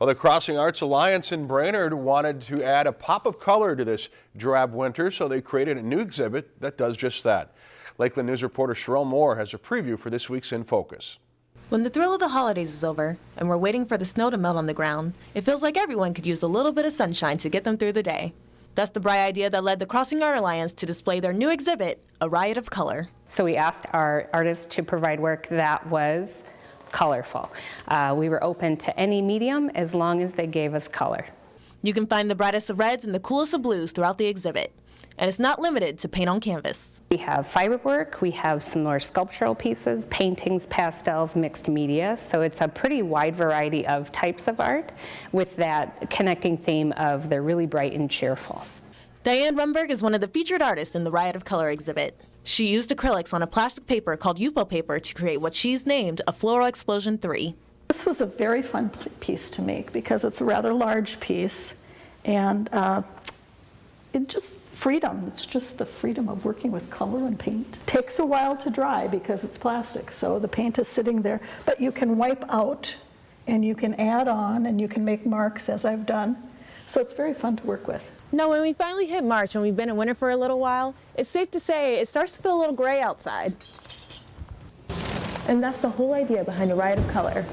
Well, the Crossing Arts Alliance in Brainerd wanted to add a pop of color to this drab winter, so they created a new exhibit that does just that. Lakeland News reporter Sherelle Moore has a preview for this week's In Focus. When the thrill of the holidays is over and we're waiting for the snow to melt on the ground, it feels like everyone could use a little bit of sunshine to get them through the day. That's the bright idea that led the Crossing Art Alliance to display their new exhibit, A Riot of Color. So we asked our artists to provide work that was colorful. Uh, we were open to any medium as long as they gave us color. You can find the brightest of reds and the coolest of blues throughout the exhibit. And it's not limited to paint on canvas. We have fiber work, we have some more sculptural pieces, paintings, pastels, mixed media. So it's a pretty wide variety of types of art with that connecting theme of they're really bright and cheerful. Diane Rumberg is one of the featured artists in the Riot of Color exhibit. She used acrylics on a plastic paper called Yupo paper to create what she's named a Floral Explosion 3. This was a very fun piece to make because it's a rather large piece and uh, it just freedom. It's just the freedom of working with color and paint. Takes a while to dry because it's plastic, so the paint is sitting there, but you can wipe out and you can add on and you can make marks as I've done. So it's very fun to work with. Now, when we finally hit March and we've been in winter for a little while, it's safe to say it starts to feel a little gray outside. And that's the whole idea behind a riot of color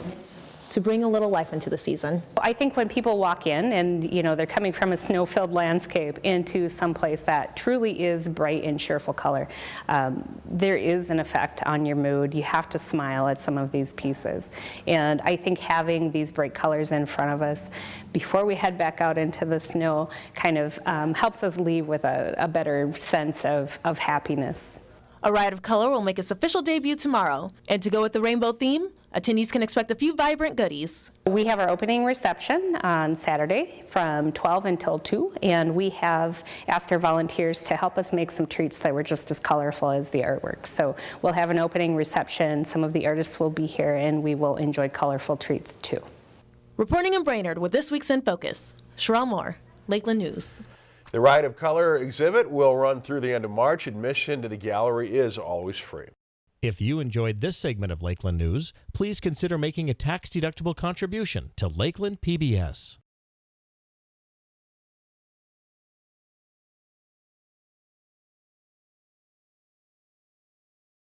to bring a little life into the season. I think when people walk in and you know they're coming from a snow-filled landscape into some place that truly is bright and cheerful color, um, there is an effect on your mood. You have to smile at some of these pieces. And I think having these bright colors in front of us before we head back out into the snow kind of um, helps us leave with a, a better sense of, of happiness. A Riot of Color will make its official debut tomorrow. And to go with the rainbow theme, attendees can expect a few vibrant goodies. We have our opening reception on Saturday from 12 until 2, and we have asked our volunteers to help us make some treats that were just as colorful as the artwork. So we'll have an opening reception, some of the artists will be here, and we will enjoy colorful treats too. Reporting in Brainerd with this week's In Focus, Sherelle Moore, Lakeland News. The Riot of Color exhibit will run through the end of March. Admission to the gallery is always free. If you enjoyed this segment of Lakeland News, please consider making a tax-deductible contribution to Lakeland PBS.